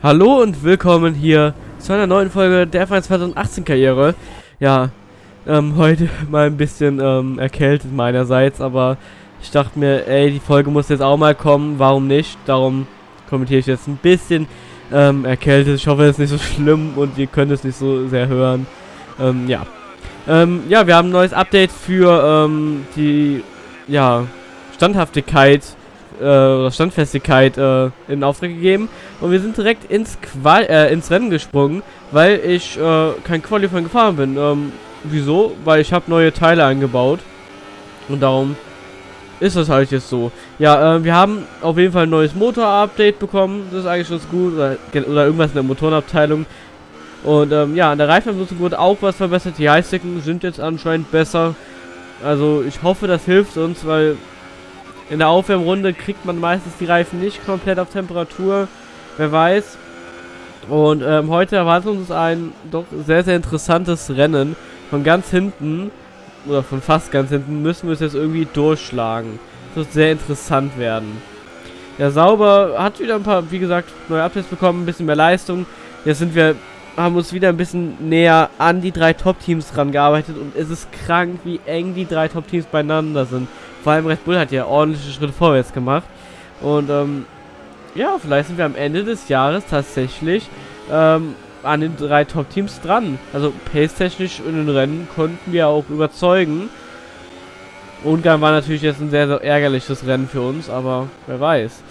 Hallo und willkommen hier zu einer neuen Folge der F1 2018 Karriere. Ja, ähm, heute mal ein bisschen ähm, erkältet meinerseits, aber ich dachte mir, ey, die Folge muss jetzt auch mal kommen, warum nicht? Darum kommentiere ich jetzt ein bisschen ähm, erkältet. Ich hoffe, es ist nicht so schlimm und ihr könnt es nicht so sehr hören. Ähm, ja. Ähm, ja, wir haben ein neues Update für ähm, die, ja, Standhaftigkeit äh, Standfestigkeit äh, in Auftrag gegeben und wir sind direkt ins Qual äh, ins Rennen gesprungen, weil ich äh, kein Qualifying gefahren bin. Ähm, wieso? Weil ich habe neue Teile eingebaut und darum ist das halt jetzt so. Ja, äh, wir haben auf jeden Fall ein neues Motor-Update bekommen. Das ist eigentlich ganz gut. Oder, oder irgendwas in der Motorenabteilung. Und ähm, ja, an der Reifennutzung wurde auch was verbessert. Die Heißdecken sind jetzt anscheinend besser. Also ich hoffe, das hilft uns, weil in der Aufwärmrunde kriegt man meistens die Reifen nicht komplett auf Temperatur. Wer weiß. Und ähm, heute erwartet uns ein doch sehr, sehr interessantes Rennen. Von ganz hinten, oder von fast ganz hinten, müssen wir es jetzt irgendwie durchschlagen. Das wird sehr interessant werden. Ja, Sauber hat wieder ein paar, wie gesagt, neue Updates bekommen, ein bisschen mehr Leistung. Jetzt sind wir, haben uns wieder ein bisschen näher an die drei Top-Teams rangearbeitet und es ist krank, wie eng die drei Top-Teams beieinander sind. Vor allem Red Bull hat ja ordentliche Schritte vorwärts gemacht. Und ähm, ja, vielleicht sind wir am Ende des Jahres tatsächlich ähm, an den drei Top-Teams dran. Also pace-technisch in den Rennen konnten wir auch überzeugen. Ungarn war natürlich jetzt ein sehr, sehr ärgerliches Rennen für uns, aber wer weiß.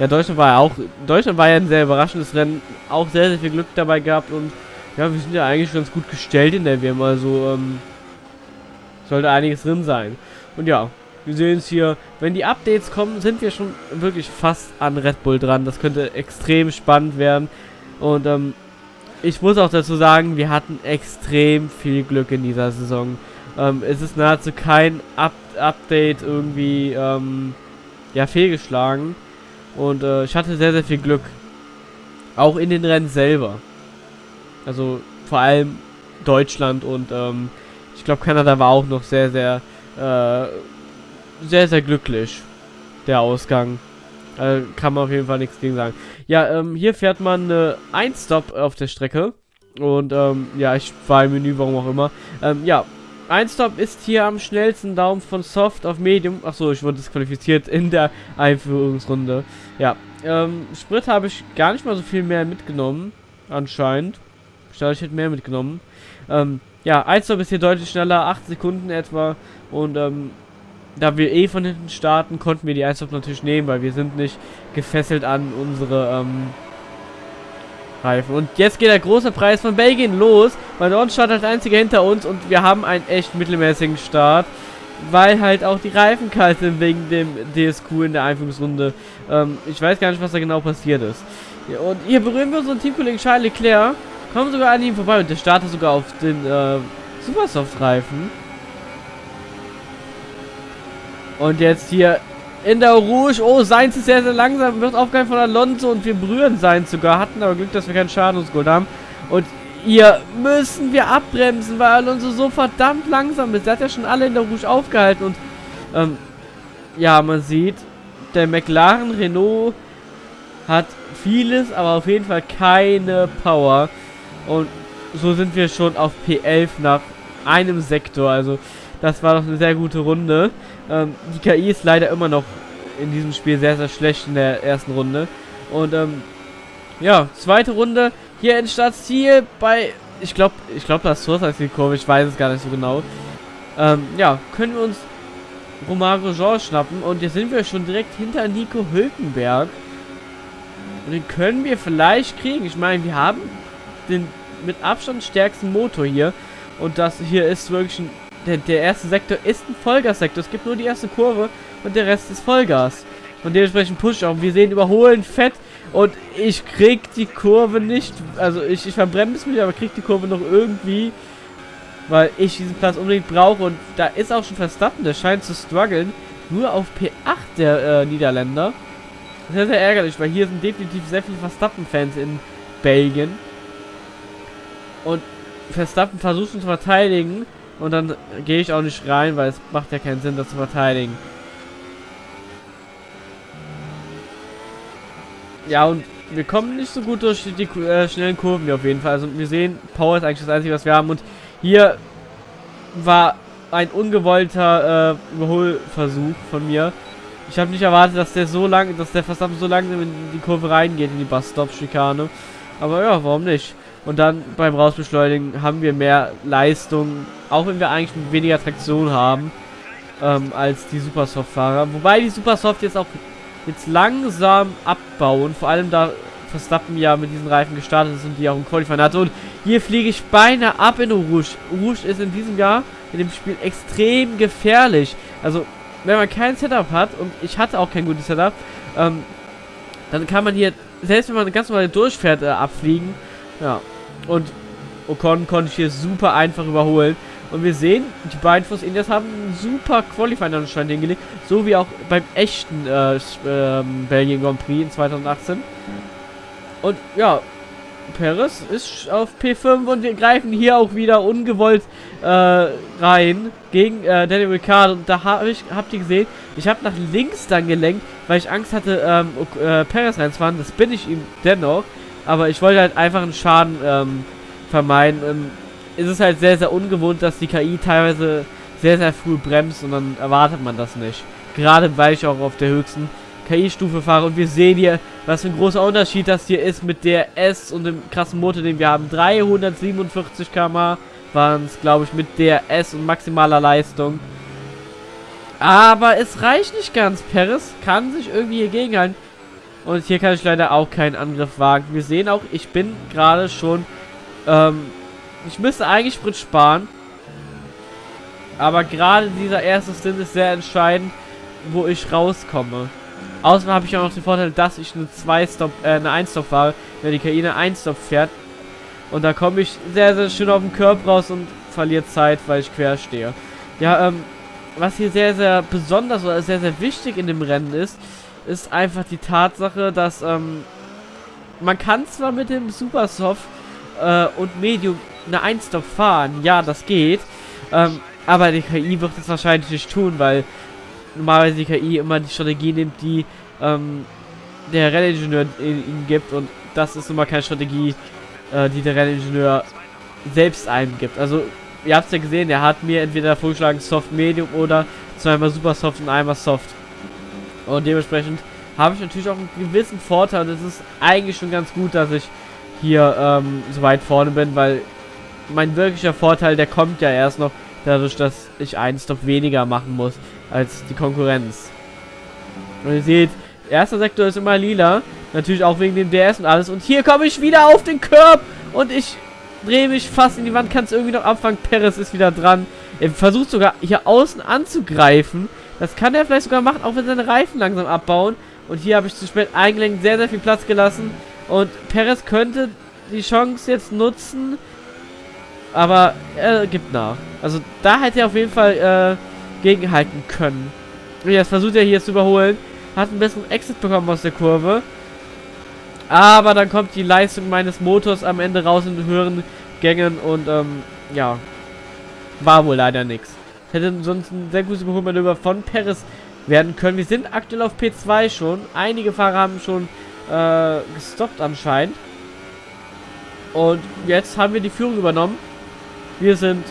Ja, Deutschland war ja auch, Deutschland war ja ein sehr überraschendes Rennen, auch sehr, sehr viel Glück dabei gehabt und ja, wir sind ja eigentlich ganz gut gestellt in der WM, also ähm, sollte einiges drin sein. Und ja, wir sehen es hier. Wenn die Updates kommen, sind wir schon wirklich fast an Red Bull dran. Das könnte extrem spannend werden. Und ähm, ich muss auch dazu sagen, wir hatten extrem viel Glück in dieser Saison. Ähm, es ist nahezu kein Up Update irgendwie ähm, ja, fehlgeschlagen. Und äh, ich hatte sehr, sehr viel Glück. Auch in den Rennen selber. Also vor allem Deutschland und ähm, ich glaube Kanada war auch noch sehr, sehr äh, sehr, sehr glücklich, der Ausgang. Äh, kann man auf jeden Fall nichts gegen sagen. Ja, ähm, hier fährt man äh, ein Stop auf der Strecke. Und, ähm, ja, ich war im Menü, warum auch immer. Ähm, ja, ein Stop ist hier am schnellsten Daumen von Soft auf Medium. Achso, ich wurde disqualifiziert in der Einführungsrunde. Ja, ähm, Sprit habe ich gar nicht mal so viel mehr mitgenommen. Anscheinend. Ich dachte, ich hätte mehr mitgenommen. Ähm, ja, ein Stop ist hier deutlich schneller, 8 Sekunden etwa. Und, ähm, da wir eh von hinten starten, konnten wir die Einstop natürlich nehmen, weil wir sind nicht gefesselt an unsere ähm, Reifen. Und jetzt geht der große Preis von Belgien los, weil dort startet als einziger hinter uns und wir haben einen echt mittelmäßigen Start, weil halt auch die Reifen kalt sind wegen dem DSQ in der Einführungsrunde. Ähm, ich weiß gar nicht, was da genau passiert ist. Ja, und hier berühren wir unseren Teamkollegen Charles Leclerc, kommen sogar an ihm vorbei und der startet sogar auf den äh, Supersoft-Reifen. Und jetzt hier in der Rouge. Oh, Seins ist sehr, sehr langsam. Wird aufgehalten von Alonso und wir berühren Seins sogar. Hatten aber Glück, dass wir keinen Schadensgold haben. Und hier müssen wir abbremsen, weil Alonso so verdammt langsam ist. Der hat ja schon alle in der Rouge aufgehalten. Und ähm, ja, man sieht, der McLaren Renault hat vieles, aber auf jeden Fall keine Power. Und so sind wir schon auf P11 nach einem Sektor. Also das war doch eine sehr gute Runde. Ähm, die KI ist leider immer noch in diesem Spiel sehr, sehr schlecht in der ersten Runde. Und ähm, ja, zweite Runde hier in Stadtziel bei, ich glaube, ich glaube, das Source heißt die Kurve, ich weiß es gar nicht so genau. Ähm, ja, können wir uns Romario Jean schnappen und jetzt sind wir schon direkt hinter Nico Hülkenberg. Und den können wir vielleicht kriegen. Ich meine, wir haben den mit Abstand stärksten Motor hier. Und das hier ist wirklich ein der, der erste Sektor ist ein Vollgassektor. Es gibt nur die erste Kurve und der Rest ist Vollgas. Und dementsprechend push auch. Wir sehen überholen fett und ich krieg die Kurve nicht. Also ich, ich verbremse mich, aber krieg die Kurve noch irgendwie. Weil ich diesen Platz unbedingt brauche. Und da ist auch schon Verstappen, der scheint zu strugglen. Nur auf P8 der äh, Niederländer. Sehr, sehr ärgerlich, weil hier sind definitiv sehr viele Verstappen-Fans in Belgien. Und Verstappen versucht zu verteidigen. Und dann gehe ich auch nicht rein, weil es macht ja keinen Sinn, das zu verteidigen. Ja, und wir kommen nicht so gut durch die äh, schnellen Kurven hier auf jeden Fall. Also wir sehen, Power ist eigentlich das Einzige, was wir haben. Und hier war ein ungewollter äh, Überholversuch von mir. Ich habe nicht erwartet, dass der so lang, dass der Verstappen so langsam in die Kurve reingeht, in die Bus-Stop-Schikane. Aber ja, warum nicht? Und dann beim Rausbeschleunigen haben wir mehr Leistung, auch wenn wir eigentlich weniger Traktion haben, ähm, als die Supersoft-Fahrer. Wobei die Supersoft jetzt auch jetzt langsam abbauen, vor allem da Verstappen ja mit diesen Reifen gestartet ist und die auch im Qualifying hatte. Und hier fliege ich beinahe ab in Rouge. Rouge ist in diesem Jahr in dem Spiel extrem gefährlich. Also, wenn man kein Setup hat, und ich hatte auch kein gutes Setup, ähm, dann kann man hier, selbst wenn man ganz normal durchfährt, äh, abfliegen. Ja. Und Ocon konnte ich hier super einfach überholen. Und wir sehen, die beiden Force Indians haben einen super Qualifying anscheinend hingelegt. So wie auch beim echten äh, ähm, Belgien Grand Prix in 2018. Und ja, Perez ist auf P5 und wir greifen hier auch wieder ungewollt äh, rein gegen äh, Daniel Ricciardo. Und da habe ich, habt ihr gesehen, ich habe nach links dann gelenkt, weil ich Angst hatte, ähm, äh, Perez reinzufahren. Das bin ich ihm dennoch. Aber ich wollte halt einfach einen Schaden ähm, vermeiden. Ähm, es ist halt sehr, sehr ungewohnt, dass die KI teilweise sehr, sehr früh bremst und dann erwartet man das nicht. Gerade weil ich auch auf der höchsten KI-Stufe fahre und wir sehen hier, was für ein großer Unterschied das hier ist mit der S und dem krassen Motor, den wir haben. 347 km waren es, glaube ich, mit der S und maximaler Leistung. Aber es reicht nicht ganz. Paris kann sich irgendwie hier gegenhalten. Und hier kann ich leider auch keinen Angriff wagen. Wir sehen auch, ich bin gerade schon... Ähm, ich müsste eigentlich Sprit sparen. Aber gerade dieser erste Stint ist sehr entscheidend, wo ich rauskomme. Außerdem habe ich auch noch den Vorteil, dass ich eine 2-Stop, äh, eine 1-Stop fahre, wenn die KI eine 1-Stop fährt. Und da komme ich sehr, sehr schön auf den Körper raus und verliere Zeit, weil ich quer stehe. Ja, ähm, was hier sehr, sehr besonders oder sehr, sehr wichtig in dem Rennen ist, ist einfach die Tatsache, dass, ähm, man kann zwar mit dem Supersoft äh, und Medium eine 1-Stop fahren, ja, das geht, ähm, aber die KI wird es wahrscheinlich nicht tun, weil normalerweise die KI immer die Strategie nimmt, die ähm, der Renningenieur ihnen gibt und das ist immer keine Strategie, äh, die der Renningenieur selbst eingibt. Also, ihr habt es ja gesehen, er hat mir entweder vorgeschlagen Soft Medium oder zweimal Super Soft und einmal Soft. Und dementsprechend habe ich natürlich auch einen gewissen Vorteil und es ist eigentlich schon ganz gut, dass ich hier ähm, so weit vorne bin, weil mein wirklicher Vorteil, der kommt ja erst noch dadurch, dass ich einen Stop weniger machen muss als die Konkurrenz. Und ihr seht, erster Sektor ist immer lila. Natürlich auch wegen dem DS und alles. Und hier komme ich wieder auf den Körb. Und ich drehe mich fast in die Wand. Kann es irgendwie noch abfangen. Perez ist wieder dran. Er versucht sogar hier außen anzugreifen. Das kann er vielleicht sogar machen, auch wenn seine Reifen langsam abbauen. Und hier habe ich zu spät eingelenkt, sehr, sehr viel Platz gelassen. Und Perez könnte die Chance jetzt nutzen. Aber er gibt nach. Also da hätte er auf jeden Fall äh, gegenhalten können. Und jetzt versucht er hier zu überholen. Hat einen besseren Exit bekommen aus der Kurve. Aber dann kommt die Leistung meines Motors am Ende raus in höheren Gängen und ähm, ja, war wohl leider nichts. Hätte sonst ein sehr gutes Überholmanöver von Perez werden können. Wir sind aktuell auf P2 schon. Einige Fahrer haben schon äh, gestoppt anscheinend. Und jetzt haben wir die Führung übernommen. Wir sind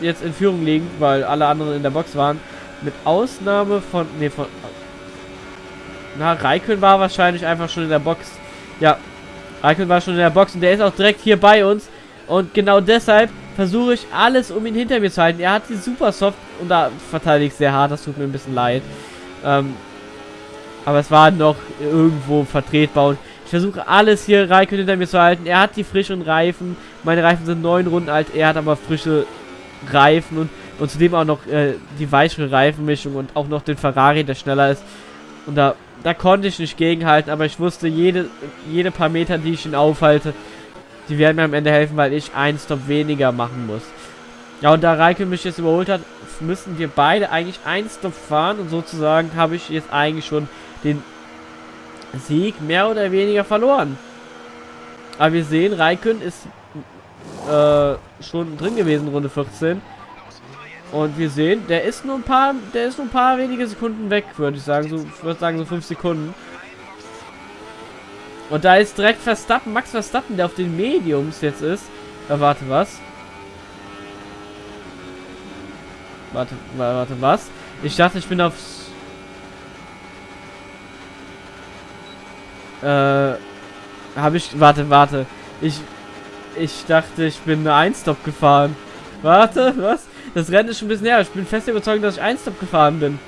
jetzt in Führung liegen, weil alle anderen in der Box waren. Mit Ausnahme von... Ne, von... Na, Raikön war wahrscheinlich einfach schon in der Box. Ja, Raikön war schon in der Box und der ist auch direkt hier bei uns. Und genau deshalb versuche ich alles, um ihn hinter mir zu halten. Er hat die super soft und da verteidige ich sehr hart, das tut mir ein bisschen leid. Ähm, aber es war noch irgendwo vertretbar und ich versuche alles hier Raikön hinter mir zu halten. Er hat die frischen Reifen. Meine Reifen sind neun Runden alt. Er hat aber frische Reifen und, und zudem auch noch äh, die weichere Reifenmischung und auch noch den Ferrari, der schneller ist. Und da, da konnte ich nicht gegenhalten, aber ich wusste, jede, jede paar Meter, die ich ihn aufhalte, die werden mir am Ende helfen, weil ich einen Stop weniger machen muss. Ja, und da Reike mich jetzt überholt hat, müssen wir beide eigentlich einen Stop fahren und sozusagen habe ich jetzt eigentlich schon den Sieg mehr oder weniger verloren. Aber wir sehen, Raikön ist äh, schon drin gewesen, Runde 14. Und wir sehen, der ist nur ein paar, der ist nur ein paar wenige Sekunden weg, würde ich sagen. So, würde sagen so 5 Sekunden. Und da ist direkt Verstappen, Max Verstappen, der auf den Mediums jetzt ist. Äh, warte, was? Warte, warte, was? Ich dachte, ich bin aufs... Äh... Habe ich... Warte, warte. Ich... Ich dachte, ich bin eine Einstop gefahren. Warte, was? Das Rennen ist schon ein bisschen her. Ich bin fest überzeugt, dass ich Einstop gefahren bin.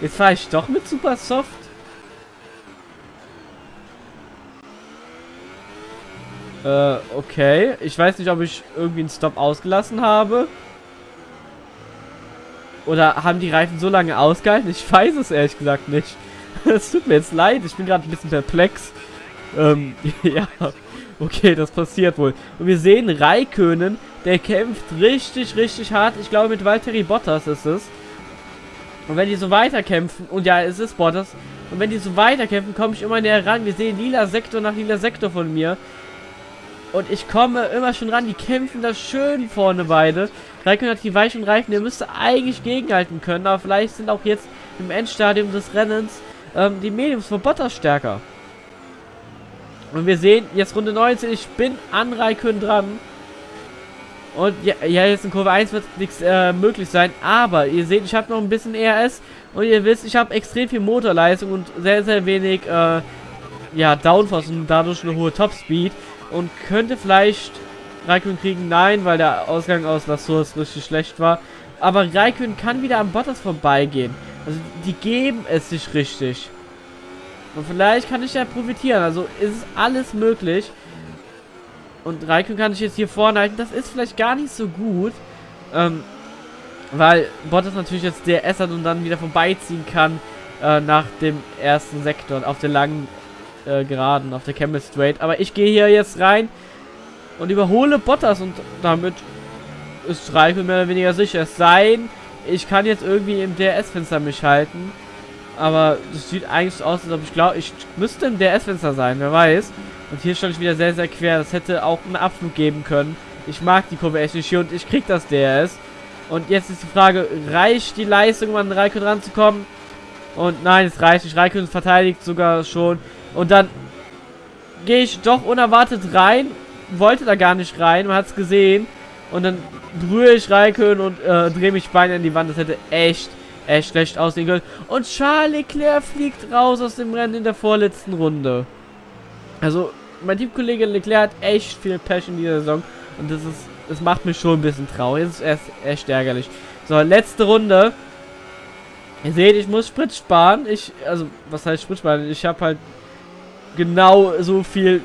Jetzt fahre ich doch mit Super Soft. Äh, okay. Ich weiß nicht, ob ich irgendwie einen Stop ausgelassen habe. Oder haben die Reifen so lange ausgehalten? Ich weiß es ehrlich gesagt nicht. Es tut mir jetzt leid, ich bin gerade ein bisschen perplex. Ähm, ja. Okay, das passiert wohl. Und wir sehen Raikönen, der kämpft richtig, richtig hart. Ich glaube, mit Valtteri Bottas ist es. Und wenn die so weiterkämpfen, und ja, es ist Bottas, und wenn die so weiterkämpfen, komme ich immer näher ran. Wir sehen lila Sektor nach lila Sektor von mir. Und ich komme immer schon ran. Die kämpfen da schön vorne beide. Raikkonen hat die weichen Reifen. Der müsste eigentlich gegenhalten können. Aber vielleicht sind auch jetzt im Endstadium des Rennens ähm, die Mediums von Bottas stärker. Und wir sehen jetzt Runde 19. Ich bin an Raikkonen dran. Und ja, ja, jetzt in Kurve 1 wird nichts äh, möglich sein. Aber ihr seht, ich habe noch ein bisschen ERS. Und ihr wisst, ich habe extrem viel Motorleistung und sehr, sehr wenig äh, ja, Downforce und dadurch eine hohe Topspeed und könnte vielleicht Raikön kriegen. Nein, weil der Ausgang aus La Source richtig schlecht war. Aber Raikön kann wieder am Bottas vorbeigehen. Also die geben es sich richtig. Und vielleicht kann ich ja profitieren. Also ist es alles möglich. Und Raikön kann sich jetzt hier vorne halten. Das ist vielleicht gar nicht so gut. Ähm, weil Bottas natürlich jetzt DRS hat und dann wieder vorbeiziehen kann äh, nach dem ersten Sektor auf der langen äh, Geraden, auf der Camel Straight. Aber ich gehe hier jetzt rein und überhole Bottas und damit ist Raikkonen mehr oder weniger sicher. Es sei ich kann jetzt irgendwie im DRS-Fenster mich halten. Aber das sieht eigentlich aus, als ob ich glaube, ich müsste im DRS-Fenster sein, wer weiß. Und hier stand ich wieder sehr, sehr quer. Das hätte auch einen Abflug geben können. Ich mag die Kurve echt nicht hier und ich krieg das DRS. Und jetzt ist die Frage, reicht die Leistung, um an Raikkonen ranzukommen? Und nein, es reicht nicht. Raikkonen verteidigt sogar schon. Und dann gehe ich doch unerwartet rein. Wollte da gar nicht rein. Man hat es gesehen. Und dann berühre ich Raikön und äh, drehe mich beinahe in die Wand. Das hätte echt, echt schlecht aussehen können. Und Charles Leclerc fliegt raus aus dem Rennen in der vorletzten Runde. Also, mein Teamkollege Leclerc hat echt viel Pech in dieser Saison. Und das ist, das macht mich schon ein bisschen traurig. Das ist echt, echt ärgerlich. So, letzte Runde. Ihr seht, ich muss Sprit sparen. Ich, also, was heißt Sprit sparen? Ich habe halt genau so viel,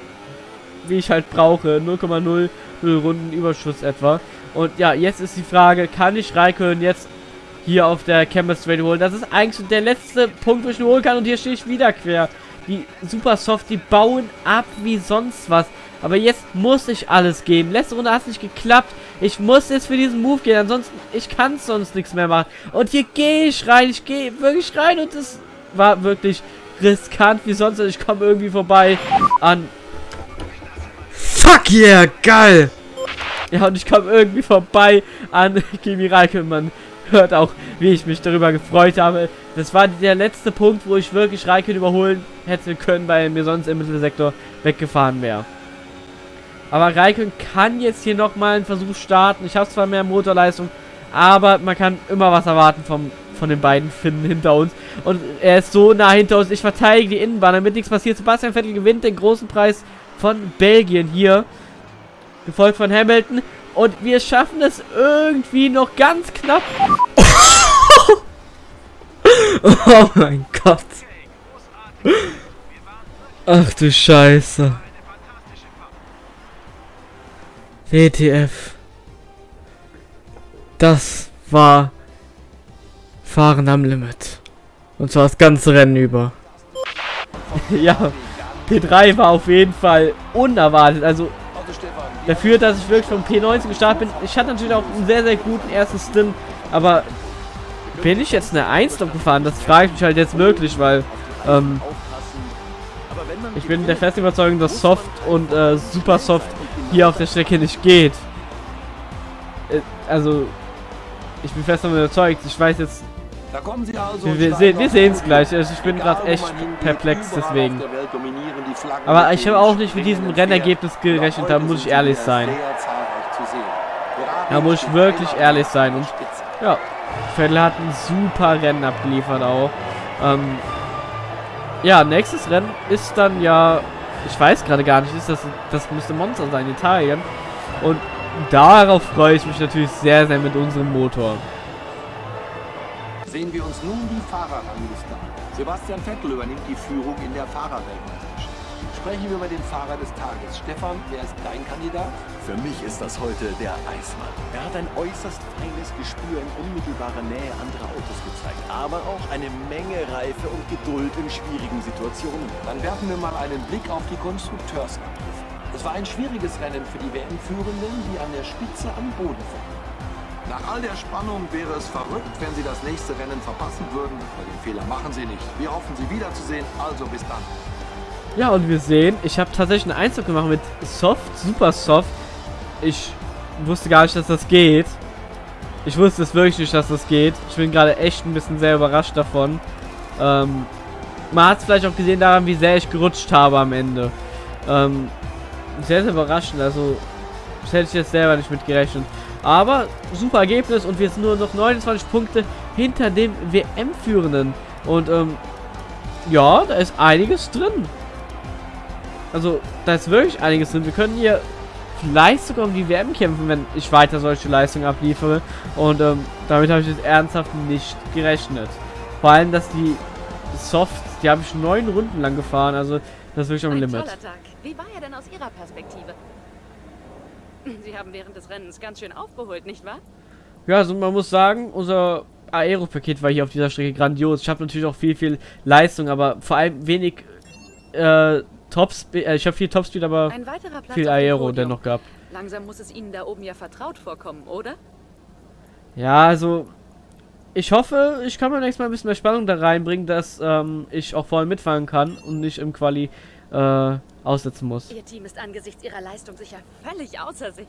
wie ich halt brauche. 0,0 Runden Überschuss etwa. Und ja, jetzt ist die Frage, kann ich Raikön jetzt hier auf der Chemistry holen? Das ist eigentlich der letzte Punkt, wo ich ihn holen kann. Und hier stehe ich wieder quer. Die Super Soft, die bauen ab wie sonst was. Aber jetzt muss ich alles geben. Letzte Runde hat es nicht geklappt. Ich muss jetzt für diesen Move gehen. Ansonsten, ich kann sonst nichts mehr machen. Und hier gehe ich rein. Ich gehe wirklich rein. Und das war wirklich riskant wie sonst. Ich komme irgendwie vorbei an... Fuck yeah, geil! Ja, und ich komme irgendwie vorbei an Kimi Raikkonen. Man hört auch, wie ich mich darüber gefreut habe. Das war der letzte Punkt, wo ich wirklich Raikkonen überholen hätte können, weil mir sonst im Mittelsektor weggefahren wäre. Aber Raikkonen kann jetzt hier nochmal einen Versuch starten. Ich habe zwar mehr Motorleistung, aber man kann immer was erwarten vom von den beiden Finnen hinter uns. Und er ist so nah hinter uns. Ich verteidige die Innenbahn, damit nichts passiert. Sebastian Vettel gewinnt den großen Preis von Belgien hier. Gefolgt von Hamilton. Und wir schaffen es irgendwie noch ganz knapp. oh mein Gott. Ach du Scheiße. WTF. Das war Fahren am Limit. Und zwar das ganze Rennen über. ja, P3 war auf jeden Fall unerwartet. Also dafür, dass ich wirklich vom P19 gestartet bin. Ich hatte natürlich auch einen sehr, sehr guten ersten Stint. Aber bin ich jetzt eine 1 noch gefahren? Das frage ich mich halt jetzt wirklich, weil ähm, ich bin der festen Überzeugung, dass Soft und äh, Super Soft hier auf der Strecke nicht geht. Äh, also, ich bin fest davon überzeugt. Ich weiß jetzt also Wir, wir sehen wir sehen es gleich. Also ich bin gerade echt perplex deswegen. Aber ich habe auch nicht mit diesem Rennergebnis gerechnet, da muss ich ehrlich sein. Da muss ich wirklich ehrlich sein. Und ja, Vettel hat ein super Rennen abgeliefert auch. Ähm, ja, nächstes Rennen ist dann ja, ich weiß gerade gar nicht, ist das, das müsste Monster sein, Italien. Und darauf freue ich mich natürlich sehr, sehr mit unserem Motor. Sehen wir uns nun die Fahrerrangliste an. Sebastian Vettel übernimmt die Führung in der Fahrerweltmeisterschaft. Sprechen wir über den Fahrer des Tages. Stefan, wer ist dein Kandidat? Für mich ist das heute der Eismann. Er hat ein äußerst feines Gespür in unmittelbarer Nähe anderer Autos gezeigt, aber auch eine Menge Reife und Geduld in schwierigen Situationen. Dann werfen wir mal einen Blick auf die Konstrukteursabrufe. Es war ein schwieriges Rennen für die WM-Führenden, die an der Spitze am Boden verlieren. Nach all der Spannung wäre es verrückt, wenn Sie das nächste Rennen verpassen würden. Aber den Fehler machen Sie nicht. Wir hoffen, Sie wiederzusehen. Also bis dann. Ja, und wir sehen, ich habe tatsächlich einen Einzug gemacht mit Soft, Super Soft. Ich wusste gar nicht, dass das geht. Ich wusste es wirklich nicht, dass das geht. Ich bin gerade echt ein bisschen sehr überrascht davon. Ähm, man hat es vielleicht auch gesehen daran, wie sehr ich gerutscht habe am Ende. Ähm, sehr, sehr überraschend. Also, das hätte ich jetzt selber nicht mit gerechnet. Aber super Ergebnis und wir sind nur noch 29 Punkte hinter dem WM-Führenden. Und ähm, ja, da ist einiges drin. Also, da ist wirklich einiges drin. Wir können hier vielleicht sogar um die WM kämpfen, wenn ich weiter solche Leistungen abliefere. Und ähm, damit habe ich jetzt ernsthaft nicht gerechnet. Vor allem, dass die Softs, die habe ich neun Runden lang gefahren. Also, das ist wirklich am Limit. Wie war er denn aus Ihrer Perspektive? Sie haben während des Rennens ganz schön aufgeholt, nicht wahr? Ja, also man muss sagen, unser Aero-Paket war hier auf dieser Strecke grandios. Ich habe natürlich auch viel, viel Leistung, aber vor allem wenig äh, Topspeed. Äh, ich habe viel Topspeed, aber viel Aero dennoch gehabt. Langsam muss es Ihnen da oben ja vertraut vorkommen, oder? Ja, also ich hoffe, ich kann mir nächstes Mal ein bisschen mehr Spannung da reinbringen, dass ähm, ich auch vorne mitfahren kann und nicht im Quali äh, aussetzen muss. Ihr Team ist angesichts ihrer Leistung sicher völlig außer sich.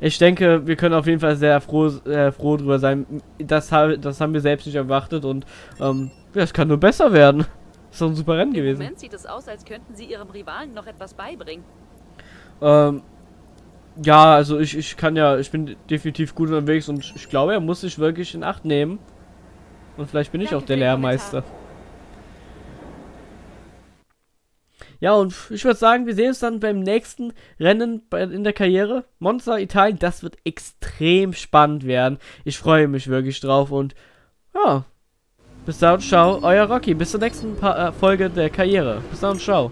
Ich denke, wir können auf jeden Fall sehr froh, äh, froh drüber sein. Das, das haben wir selbst nicht erwartet und ähm, ja, es kann nur besser werden. Ist doch ein super Rennen Im gewesen. Im Moment sieht es aus, als könnten sie ihrem Rivalen noch etwas beibringen. Ähm, ja, also ich, ich kann ja, ich bin definitiv gut unterwegs und ich glaube, er muss sich wirklich in Acht nehmen. Und vielleicht bin ich Danke auch der Lehrmeister. Ja, und ich würde sagen, wir sehen uns dann beim nächsten Rennen in der Karriere. Monza Italien, das wird extrem spannend werden. Ich freue mich wirklich drauf und ja. Bis dann, ciao, euer Rocky. Bis zur nächsten pa äh, Folge der Karriere. Bis dann, ciao.